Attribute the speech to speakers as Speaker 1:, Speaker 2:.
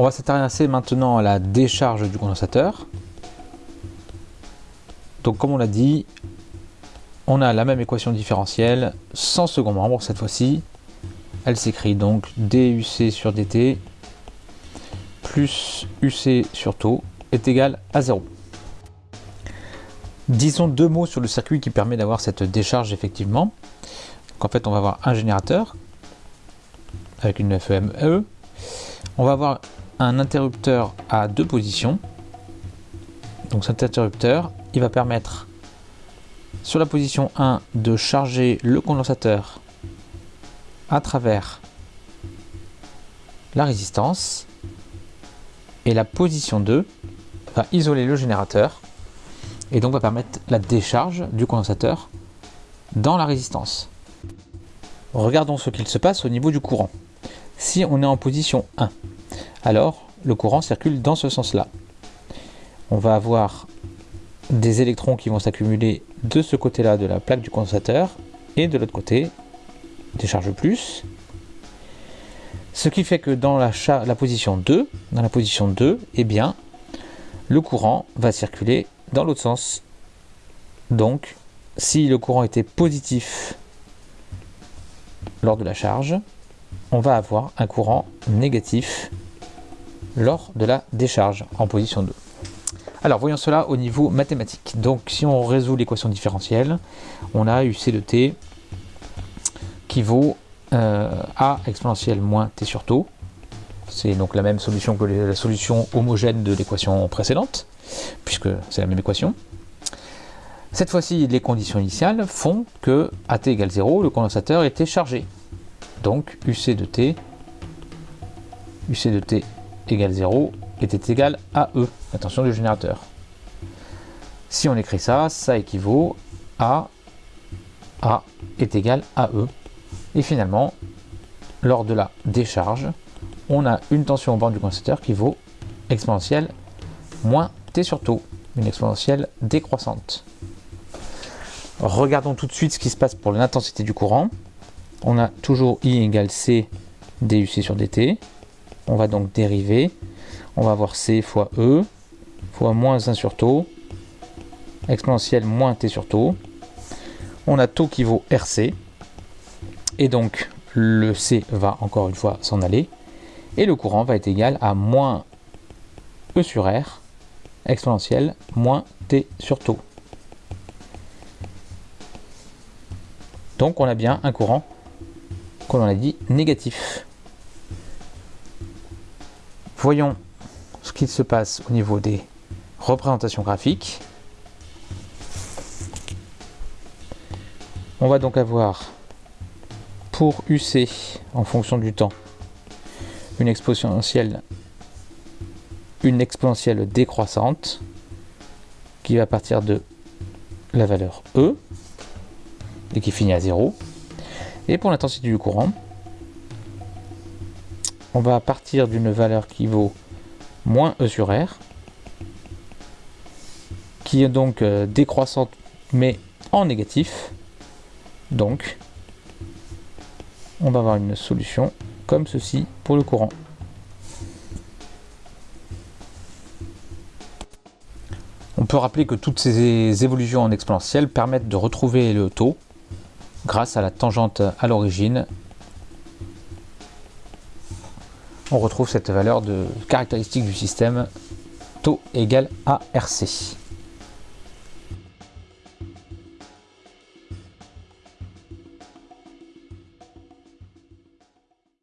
Speaker 1: On va s'intéresser maintenant à la décharge du condensateur. Donc comme on l'a dit, on a la même équation différentielle sans second membre cette fois-ci. Elle s'écrit donc DUC sur DT plus UC sur taux est égal à 0. Disons deux mots sur le circuit qui permet d'avoir cette décharge effectivement. Donc en fait on va avoir un générateur avec une FEME. E. On va avoir un interrupteur à deux positions. Donc cet interrupteur, il va permettre sur la position 1 de charger le condensateur à travers la résistance et la position 2 va isoler le générateur et donc va permettre la décharge du condensateur dans la résistance. Regardons ce qu'il se passe au niveau du courant. Si on est en position 1, alors le courant circule dans ce sens-là. On va avoir des électrons qui vont s'accumuler de ce côté-là de la plaque du condensateur et de l'autre côté des charges plus. Ce qui fait que dans la, position 2, dans la position 2, eh bien, le courant va circuler dans l'autre sens. Donc, si le courant était positif lors de la charge, on va avoir un courant négatif lors de la décharge en position 2. Alors voyons cela au niveau mathématique. Donc si on résout l'équation différentielle, on a UC de t qui vaut euh, A exponentielle moins t sur taux. C'est donc la même solution que la solution homogène de l'équation précédente, puisque c'est la même équation. Cette fois-ci, les conditions initiales font que à t égale 0, le condensateur était chargé. Donc UC de t, UC de t égale 0 était égal à E, attention du générateur. Si on écrit ça, ça équivaut à A est égal à E. Et finalement, lors de la décharge, on a une tension au bord du condensateur qui vaut exponentielle moins T sur taux, une exponentielle décroissante. Regardons tout de suite ce qui se passe pour l'intensité du courant. On a toujours I égale C DUC sur DT. On va donc dériver. On va avoir C fois E fois moins 1 sur taux exponentielle moins T sur taux. On a taux qui vaut RC. Et donc le C va encore une fois s'en aller. Et le courant va être égal à moins E sur R exponentielle moins T sur taux. Donc on a bien un courant, comme on a dit, négatif. Voyons ce qu'il se passe au niveau des représentations graphiques. On va donc avoir pour UC en fonction du temps une exponentielle une exponentielle décroissante qui va partir de la valeur E et qui finit à 0. Et pour l'intensité du courant, on va partir d'une valeur qui vaut moins E sur R, qui est donc euh, décroissante mais en négatif. Donc, on va avoir une solution comme ceci pour le courant. On peut rappeler que toutes ces évolutions en exponentielle permettent de retrouver le taux grâce à la tangente à l'origine on retrouve cette valeur de caractéristique du système taux égal à RC.